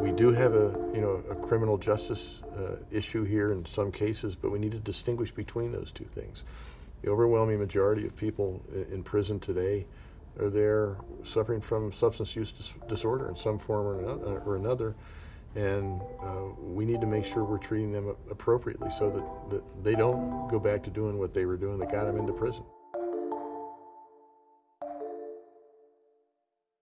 We do have a, you know, a criminal justice uh, issue here in some cases, but we need to distinguish between those two things. The overwhelming majority of people in prison today are there suffering from substance use dis- disorder in some form or another, or another and uh, we need to make sure we're treating them appropriately so that, that they don't go back to doing what they were doing that got them into prison.